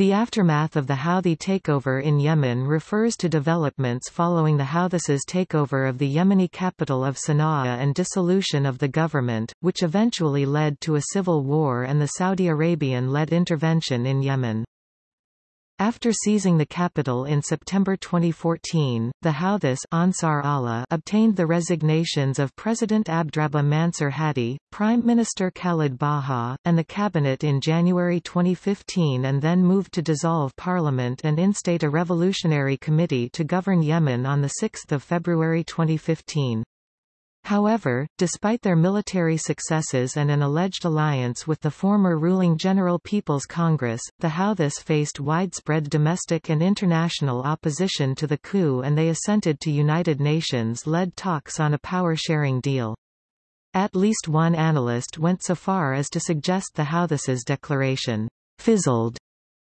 The aftermath of the Houthi takeover in Yemen refers to developments following the Houthis' takeover of the Yemeni capital of Sana'a and dissolution of the government, which eventually led to a civil war and the Saudi Arabian-led intervention in Yemen. After seizing the capital in September 2014, the Houthis Ansar Allah obtained the resignations of President Abdrabbuh Mansur Hadi, Prime Minister Khalid Baha, and the cabinet in January 2015 and then moved to dissolve parliament and instate a revolutionary committee to govern Yemen on 6 February 2015. However, despite their military successes and an alleged alliance with the former ruling General People's Congress, the Houthis faced widespread domestic and international opposition to the coup and they assented to United Nations-led talks on a power-sharing deal. At least one analyst went so far as to suggest the Houthis' declaration fizzled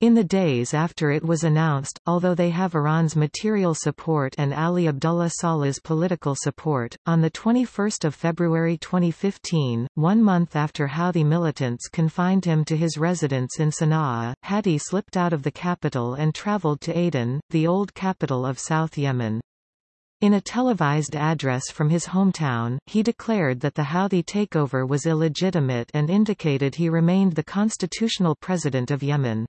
in the days after it was announced, although they have Iran's material support and Ali Abdullah Saleh's political support, on 21 February 2015, one month after Houthi militants confined him to his residence in Sana'a, Hadi slipped out of the capital and traveled to Aden, the old capital of South Yemen. In a televised address from his hometown, he declared that the Houthi takeover was illegitimate and indicated he remained the constitutional president of Yemen.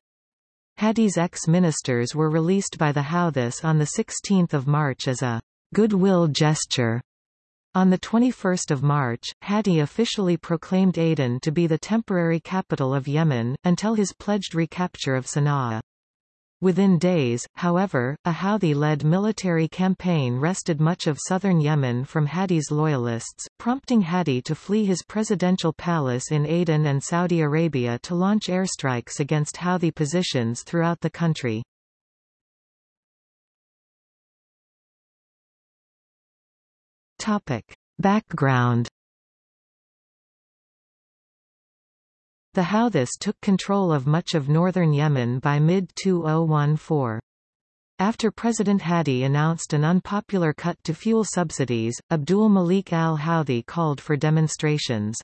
Hadi's ex-ministers were released by the Houthis on 16 March as a goodwill gesture. On 21 March, Hadi officially proclaimed Aden to be the temporary capital of Yemen, until his pledged recapture of Sana'a. Within days, however, a Houthi-led military campaign wrested much of southern Yemen from Hadi's loyalists, prompting Hadi to flee his presidential palace in Aden and Saudi Arabia to launch airstrikes against Houthi positions throughout the country. Topic. Background The Houthis took control of much of northern Yemen by mid-2014. After President Hadi announced an unpopular cut to fuel subsidies, Abdul Malik al-Houthi called for demonstrations.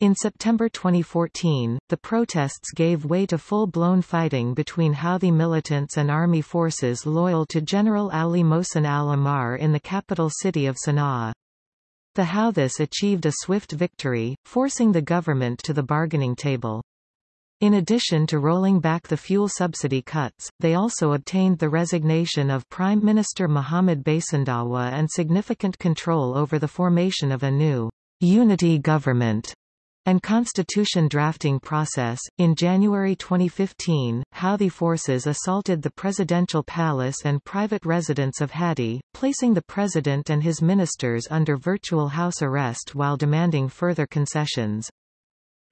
In September 2014, the protests gave way to full-blown fighting between Houthi militants and army forces loyal to General Ali Mohsen al-Ahmar in the capital city of Sana'a. The Houthis achieved a swift victory, forcing the government to the bargaining table. In addition to rolling back the fuel subsidy cuts, they also obtained the resignation of Prime Minister Mohamed Basindawa and significant control over the formation of a new unity government and constitution drafting process. In January 2015, Houthi forces assaulted the presidential palace and private residence of Hadi, placing the president and his ministers under virtual house arrest while demanding further concessions.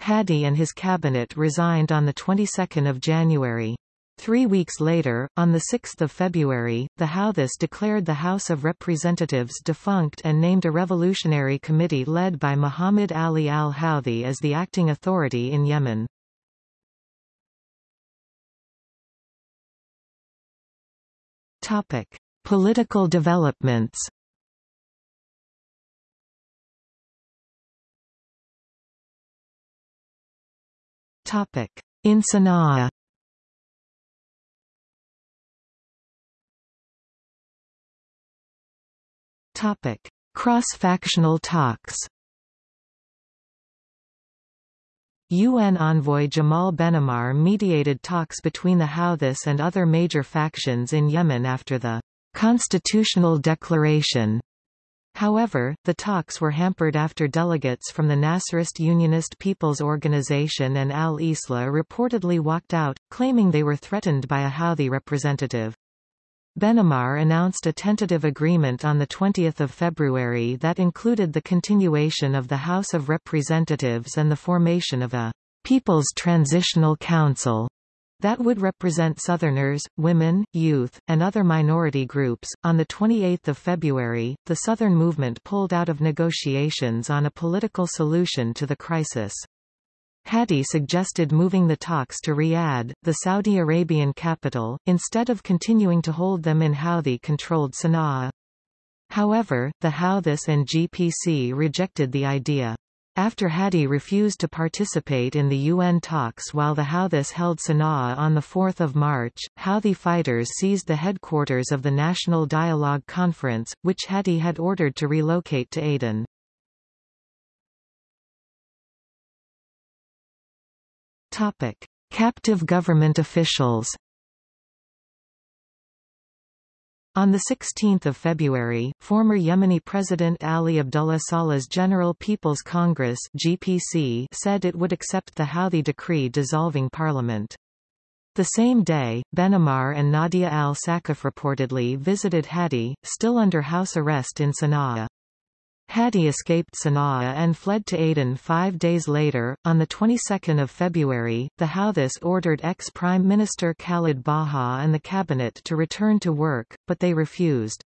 Hadi and his cabinet resigned on the 22nd of January. Three weeks later, on 6 February, the Houthis declared the House of Representatives defunct and named a revolutionary committee led by Muhammad Ali al-Houthi as the acting authority in Yemen. Topic. Political developments Topic. In Sana'a Cross-factional talks. UN envoy Jamal Benomar mediated talks between the Houthis and other major factions in Yemen after the constitutional declaration. However, the talks were hampered after delegates from the Nasserist Unionist People's Organization and al-Islah reportedly walked out, claiming they were threatened by a Houthi representative. Benomar announced a tentative agreement on 20 February that included the continuation of the House of Representatives and the formation of a People's Transitional Council that would represent Southerners, women, youth, and other minority groups. On the 28th of February, the Southern Movement pulled out of negotiations on a political solution to the crisis. Hadi suggested moving the talks to Riyadh, the Saudi Arabian capital, instead of continuing to hold them in Houthi-controlled Sana'a. However, the Houthis and GPC rejected the idea. After Hadi refused to participate in the UN talks while the Houthis held Sana'a on 4 March, Houthi fighters seized the headquarters of the National Dialogue Conference, which Hadi had ordered to relocate to Aden. Captive government officials On 16 February, former Yemeni President Ali Abdullah Saleh's General People's Congress GPC said it would accept the Houthi decree dissolving parliament. The same day, Benomar and Nadia al-Sakaf reportedly visited Hadi, still under house arrest in Sana'a. Hadi escaped Sana'a and fled to Aden five days later. On the 22nd of February, the Houthis ordered ex-Prime Minister Khalid Baha and the cabinet to return to work, but they refused.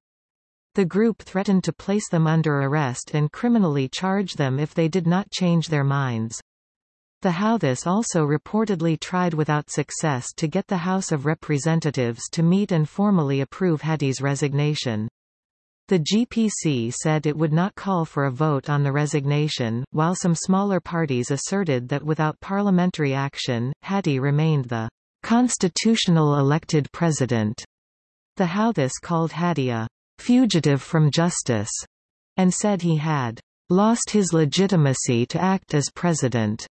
The group threatened to place them under arrest and criminally charge them if they did not change their minds. The Houthis also reportedly tried without success to get the House of Representatives to meet and formally approve Hadi's resignation. The GPC said it would not call for a vote on the resignation, while some smaller parties asserted that without parliamentary action, Hadi remained the constitutional elected president. The Houthis called Hadi a fugitive from justice, and said he had lost his legitimacy to act as president.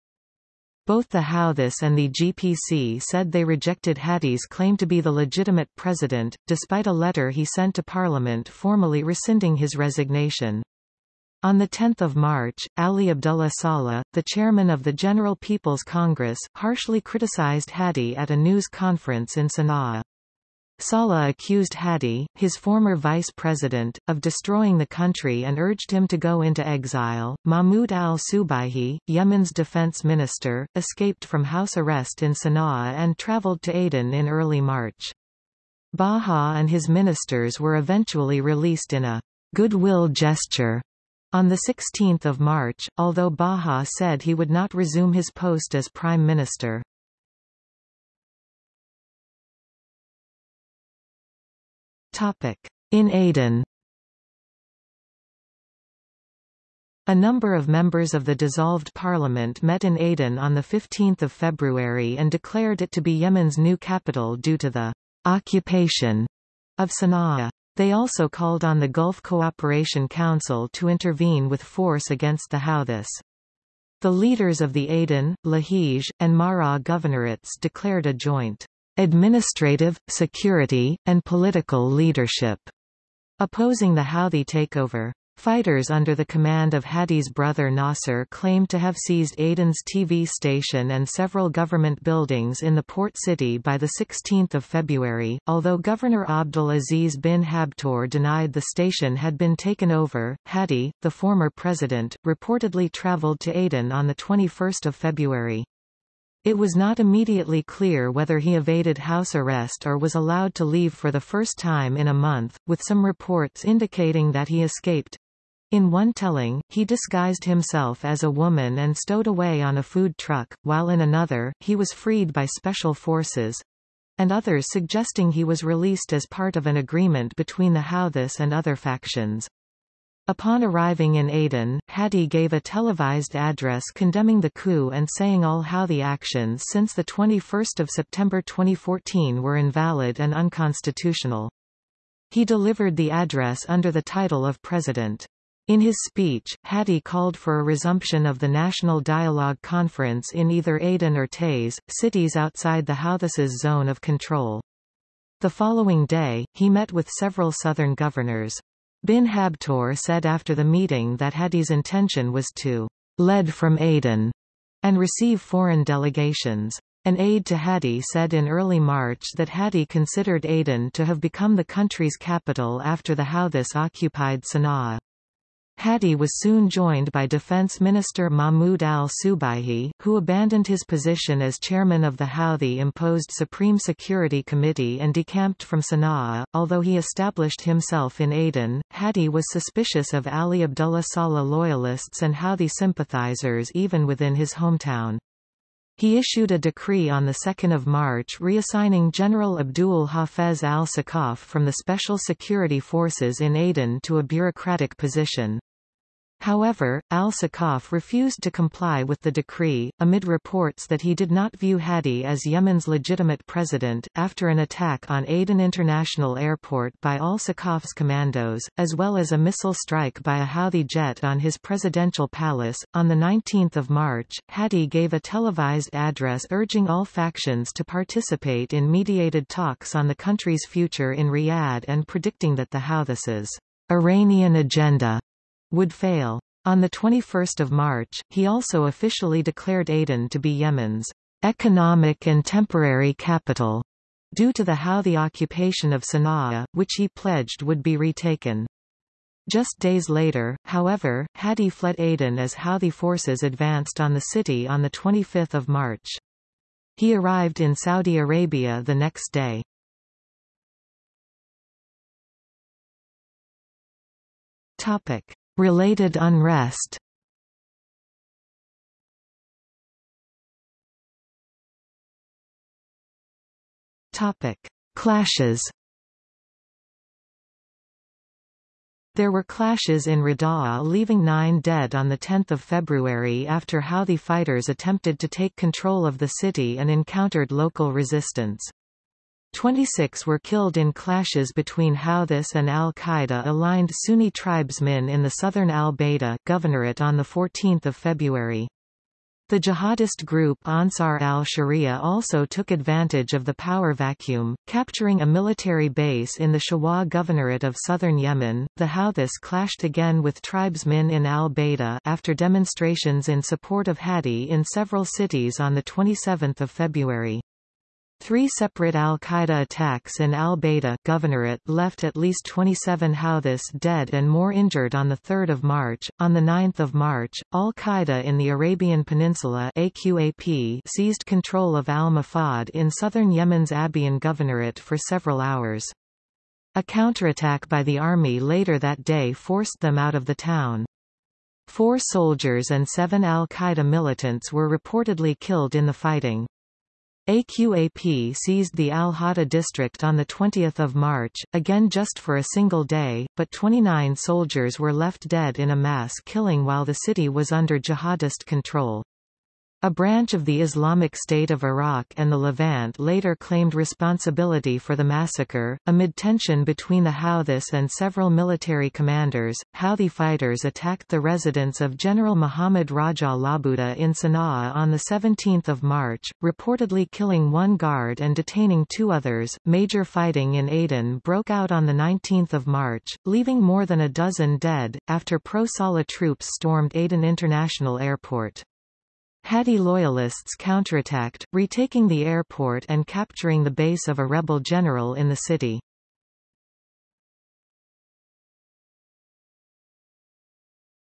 Both the Houthis and the GPC said they rejected Hadi's claim to be the legitimate president, despite a letter he sent to Parliament formally rescinding his resignation. On 10 March, Ali Abdullah Saleh, the chairman of the General People's Congress, harshly criticized Hadi at a news conference in Sana'a. Saleh accused Hadi, his former vice president, of destroying the country and urged him to go into exile. Mahmoud al-Subaihi, Yemen's defense minister, escaped from house arrest in Sana'a and traveled to Aden in early March. Baha and his ministers were eventually released in a goodwill gesture on 16 March, although Baha said he would not resume his post as prime minister. In Aden A number of members of the dissolved parliament met in Aden on 15 February and declared it to be Yemen's new capital due to the occupation of Sana'a. They also called on the Gulf Cooperation Council to intervene with force against the Houthis. The leaders of the Aden, Lahij, and Mara governorates declared a joint administrative, security, and political leadership, opposing the Houthi takeover. Fighters under the command of Hadi's brother Nasser claimed to have seized Aden's TV station and several government buildings in the port city by 16 February, although Governor Abdul Aziz bin Habtoor denied the station had been taken over. Hadi, the former president, reportedly traveled to Aden on 21 February. It was not immediately clear whether he evaded house arrest or was allowed to leave for the first time in a month, with some reports indicating that he escaped. In one telling, he disguised himself as a woman and stowed away on a food truck, while in another, he was freed by special forces and others suggesting he was released as part of an agreement between the Houthis and other factions. Upon arriving in Aden, Hadi gave a televised address condemning the coup and saying all Houthi actions since 21 September 2014 were invalid and unconstitutional. He delivered the address under the title of President. In his speech, Hadi called for a resumption of the National Dialogue Conference in either Aden or Taiz, cities outside the Houthis' zone of control. The following day, he met with several southern governors. Bin Habtoor said after the meeting that Hadi's intention was to lead from Aden and receive foreign delegations. An aide to Hadi said in early March that Hadi considered Aden to have become the country's capital after the Houthis occupied Sana'a. Hadi was soon joined by Defense Minister Mahmoud al-Subaihi, who abandoned his position as chairman of the Houthi-imposed Supreme Security Committee and decamped from Sana'a. Although he established himself in Aden, Hadi was suspicious of Ali Abdullah Saleh loyalists and Houthi sympathizers even within his hometown. He issued a decree on 2 March reassigning General Abdul Hafez al-Sakaf from the Special Security Forces in Aden to a bureaucratic position. However, al-Sakaf refused to comply with the decree, amid reports that he did not view Hadi as Yemen's legitimate president. After an attack on Aden International Airport by al-Sakaf's commandos, as well as a missile strike by a Houthi jet on his presidential palace, on 19 March, Hadi gave a televised address urging all factions to participate in mediated talks on the country's future in Riyadh and predicting that the Houthis' Iranian agenda would fail. On 21 March, he also officially declared Aden to be Yemen's economic and temporary capital, due to the how the occupation of Sana'a, which he pledged would be retaken. Just days later, however, Hadi fled Aden as Houthi forces advanced on the city on 25 March. He arrived in Saudi Arabia the next day. Topic. Related unrest Topic: Clashes. There were clashes in Rada'a leaving nine dead on 10 February after Houthi fighters attempted to take control of the city and encountered local resistance. 26 were killed in clashes between Houthis and al-Qaeda-aligned Sunni tribesmen in the southern al-Bayda governorate on 14 February. The jihadist group Ansar al-Sharia also took advantage of the power vacuum, capturing a military base in the Shabwa governorate of southern Yemen. The Houthis clashed again with tribesmen in al-Bayda after demonstrations in support of Hadi in several cities on 27 February. Three separate al-Qaeda attacks in al-Bayda governorate left at least 27 Houthis dead and more injured on 3 March. On 9 March, al-Qaeda in the Arabian Peninsula AQAP seized control of al-Mafad in southern Yemen's Abyan governorate for several hours. A counterattack by the army later that day forced them out of the town. Four soldiers and seven al-Qaeda militants were reportedly killed in the fighting. AQAP seized the Al-Hada district on 20 March, again just for a single day, but 29 soldiers were left dead in a mass killing while the city was under jihadist control. A branch of the Islamic State of Iraq and the Levant later claimed responsibility for the massacre. Amid tension between the Houthis and several military commanders, Houthi fighters attacked the residence of General Muhammad Raja Labuda in Sana'a on 17 March, reportedly killing one guard and detaining two others. Major fighting in Aden broke out on 19 March, leaving more than a dozen dead, after pro-Saleh troops stormed Aden International Airport. Hadi loyalists counterattacked, retaking the airport and capturing the base of a rebel general in the city.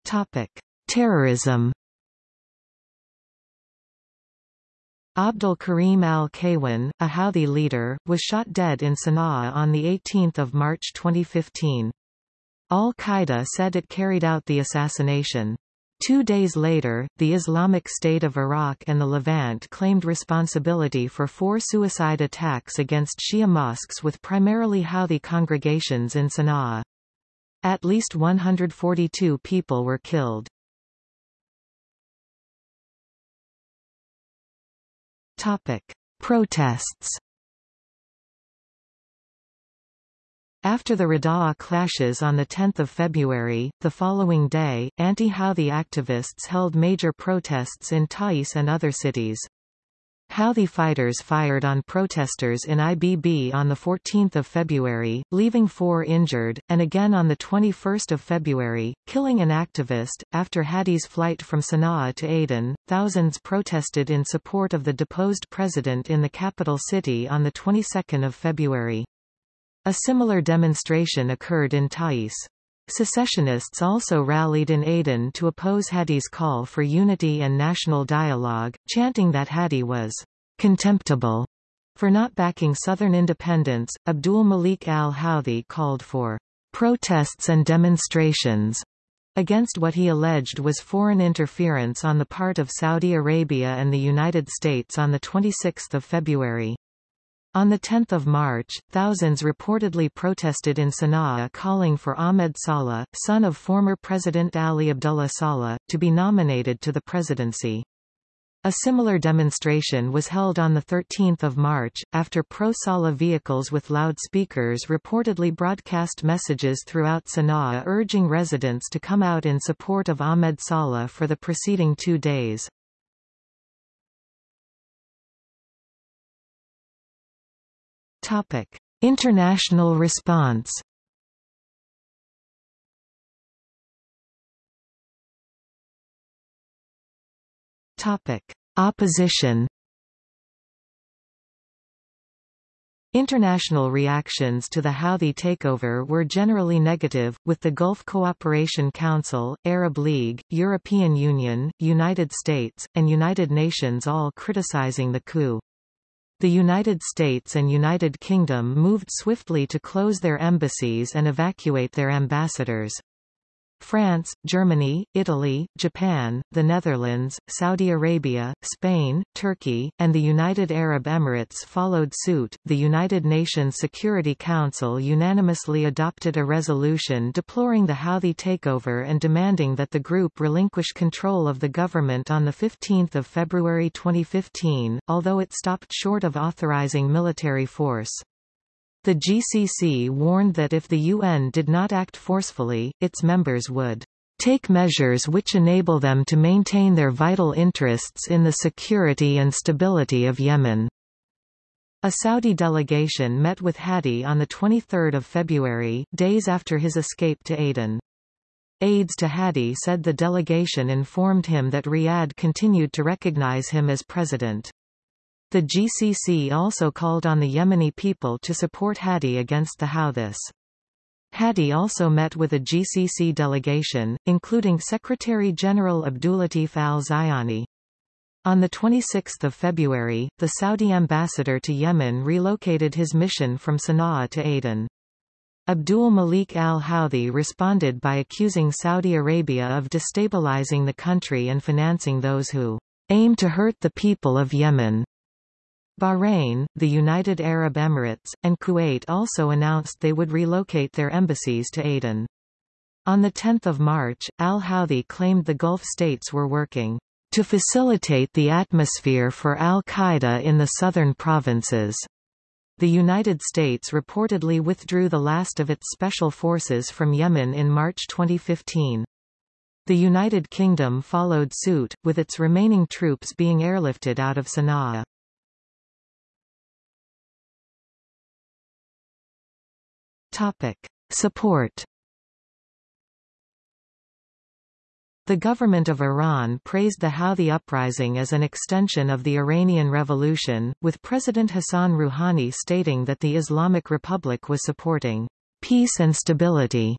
Topic: Terrorism. Abdul Karim al-Kaywan, a Houthi leader, was shot dead in Sana'a on 18 March 2015. Al-Qaeda said it carried out the assassination. Two days later, the Islamic State of Iraq and the Levant claimed responsibility for four suicide attacks against Shia mosques with primarily Houthi congregations in Sana'a. At least 142 people were killed. Topic. Protests After the Rada'a clashes on 10 February, the following day, anti-Houthi activists held major protests in Taiz and other cities. Houthi fighters fired on protesters in Ibb on 14 February, leaving four injured, and again on 21 February, killing an activist. After Hadi's flight from Sana'a to Aden, thousands protested in support of the deposed president in the capital city on the 22nd of February. A similar demonstration occurred in Taiz. Secessionists also rallied in Aden to oppose Hadi's call for unity and national dialogue, chanting that Hadi was contemptible for not backing Southern independence. Abdul Malik al-Houthi called for protests and demonstrations against what he alleged was foreign interference on the part of Saudi Arabia and the United States on 26 February. On 10 March, thousands reportedly protested in Sana'a calling for Ahmed Saleh, son of former President Ali Abdullah Saleh, to be nominated to the presidency. A similar demonstration was held on 13 March, after pro-Saleh vehicles with loudspeakers reportedly broadcast messages throughout Sana'a urging residents to come out in support of Ahmed Saleh for the preceding two days. Topic: International response. Topic: Opposition. International reactions to the Houthi takeover were generally negative, with the Gulf Cooperation Council, Arab League, European Union, United States, and United Nations all criticizing the coup. The United States and United Kingdom moved swiftly to close their embassies and evacuate their ambassadors. France, Germany, Italy, Japan, the Netherlands, Saudi Arabia, Spain, Turkey, and the United Arab Emirates followed suit. The United Nations Security Council unanimously adopted a resolution deploring the Houthi takeover and demanding that the group relinquish control of the government on 15 February 2015, although it stopped short of authorizing military force. The GCC warned that if the UN did not act forcefully, its members would take measures which enable them to maintain their vital interests in the security and stability of Yemen. A Saudi delegation met with Hadi on 23 February, days after his escape to Aden. Aides to Hadi said the delegation informed him that Riyadh continued to recognize him as president. The GCC also called on the Yemeni people to support Hadi against the Houthis. Hadi also met with a GCC delegation, including Secretary-General Abdulatif al-Zayani. On 26 February, the Saudi ambassador to Yemen relocated his mission from Sana'a to Aden. Abdul Malik al-Houthi responded by accusing Saudi Arabia of destabilizing the country and financing those who aim to hurt the people of Yemen. Bahrain, the United Arab Emirates, and Kuwait also announced they would relocate their embassies to Aden. On 10 March, al-Houthi claimed the Gulf states were working to facilitate the atmosphere for al-Qaeda in the southern provinces. The United States reportedly withdrew the last of its special forces from Yemen in March 2015. The United Kingdom followed suit, with its remaining troops being airlifted out of Sana'a. Topic. Support The government of Iran praised the Houthi uprising as an extension of the Iranian Revolution, with President Hassan Rouhani stating that the Islamic Republic was supporting peace and stability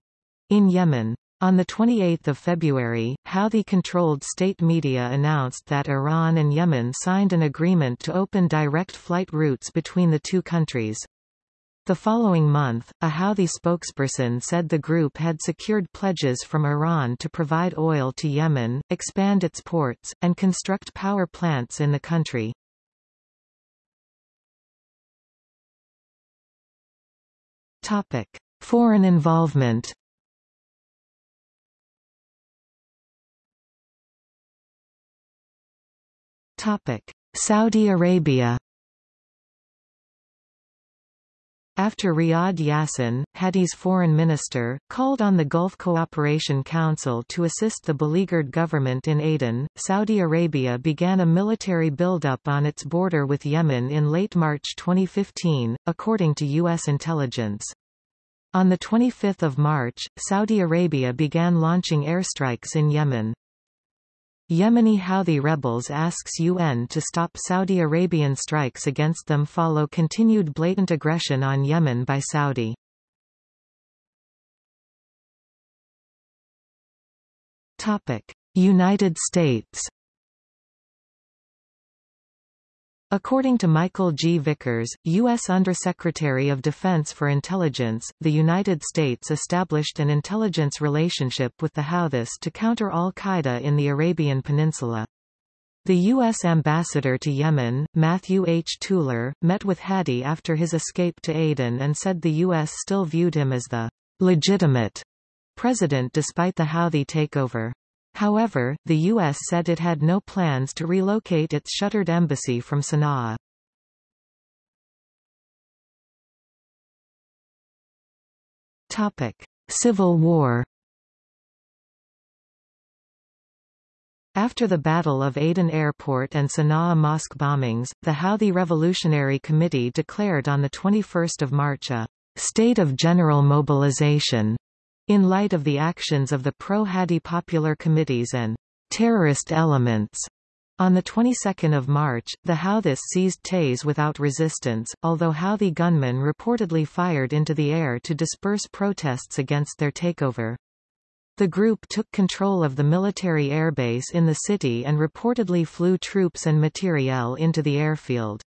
in Yemen. On 28 February, Houthi-controlled state media announced that Iran and Yemen signed an agreement to open direct flight routes between the two countries. The following month, a Houthi spokesperson said the group had secured pledges from Iran to provide oil to Yemen, expand its ports, and construct power plants in the country. Topic: Foreign involvement. Topic: Saudi Arabia. After Riyad Yassin, Hadi's foreign minister, called on the Gulf Cooperation Council to assist the beleaguered government in Aden, Saudi Arabia began a military buildup on its border with Yemen in late March 2015, according to U.S. intelligence. On 25 March, Saudi Arabia began launching airstrikes in Yemen. Yemeni Houthi rebels asks UN to stop Saudi Arabian strikes against them follow continued blatant aggression on Yemen by Saudi. United States According to Michael G. Vickers, U.S. Undersecretary of Defense for Intelligence, the United States established an intelligence relationship with the Houthis to counter al-Qaeda in the Arabian Peninsula. The U.S. ambassador to Yemen, Matthew H. Tueller, met with Hadi after his escape to Aden and said the U.S. still viewed him as the legitimate president despite the Houthi takeover. However, the U.S. said it had no plans to relocate its shuttered embassy from Sana'a. Civil War After the Battle of Aden Airport and Sana'a mosque bombings, the Houthi Revolutionary Committee declared on 21 March a «state of general mobilization» in light of the actions of the pro-Hadi popular committees and «terrorist elements». On the 22nd of March, the Houthis seized Taiz without resistance, although Houthi gunmen reportedly fired into the air to disperse protests against their takeover. The group took control of the military airbase in the city and reportedly flew troops and materiel into the airfield.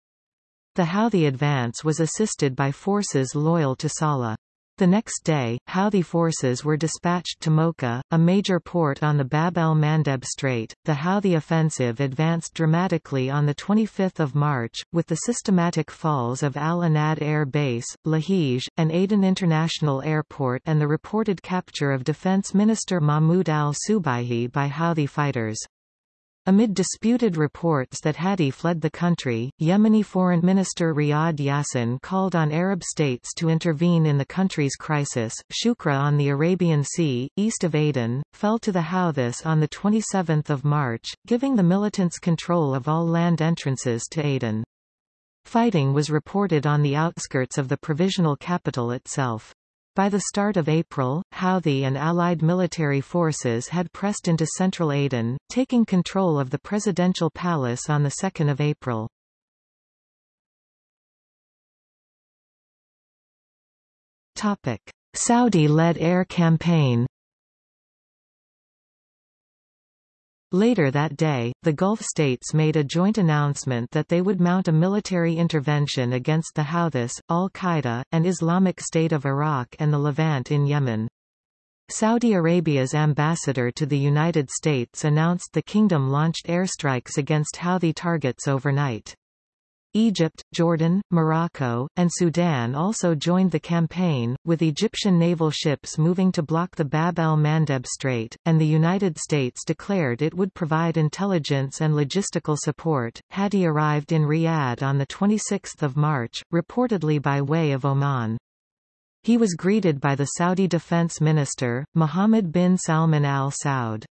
The Houthi advance was assisted by forces loyal to Saleh. The next day, Houthi forces were dispatched to Mocha, a major port on the Bab el-Mandeb Strait. The Houthi offensive advanced dramatically on 25 March, with the systematic falls of Al Anad Air Base, Lahij, and Aden International Airport and the reported capture of Defense Minister Mahmoud al-Subaihi by Houthi fighters. Amid disputed reports that Hadi fled the country, Yemeni Foreign Minister Riyad Yassin called on Arab states to intervene in the country's crisis. Shukra on the Arabian Sea, east of Aden, fell to the Houthis on 27 March, giving the militants control of all land entrances to Aden. Fighting was reported on the outskirts of the provisional capital itself. By the start of April, Houthi and Allied military forces had pressed into central Aden, taking control of the presidential palace on 2 April. Saudi-led air campaign Later that day, the Gulf states made a joint announcement that they would mount a military intervention against the Houthis, al-Qaeda, and Islamic State of Iraq and the Levant in Yemen. Saudi Arabia's ambassador to the United States announced the kingdom launched airstrikes against Houthi targets overnight. Egypt, Jordan, Morocco, and Sudan also joined the campaign, with Egyptian naval ships moving to block the Bab el-Mandeb Strait, and the United States declared it would provide intelligence and logistical support. Hadi arrived in Riyadh on 26 March, reportedly by way of Oman. He was greeted by the Saudi Defense Minister, Mohammed bin Salman al Saud.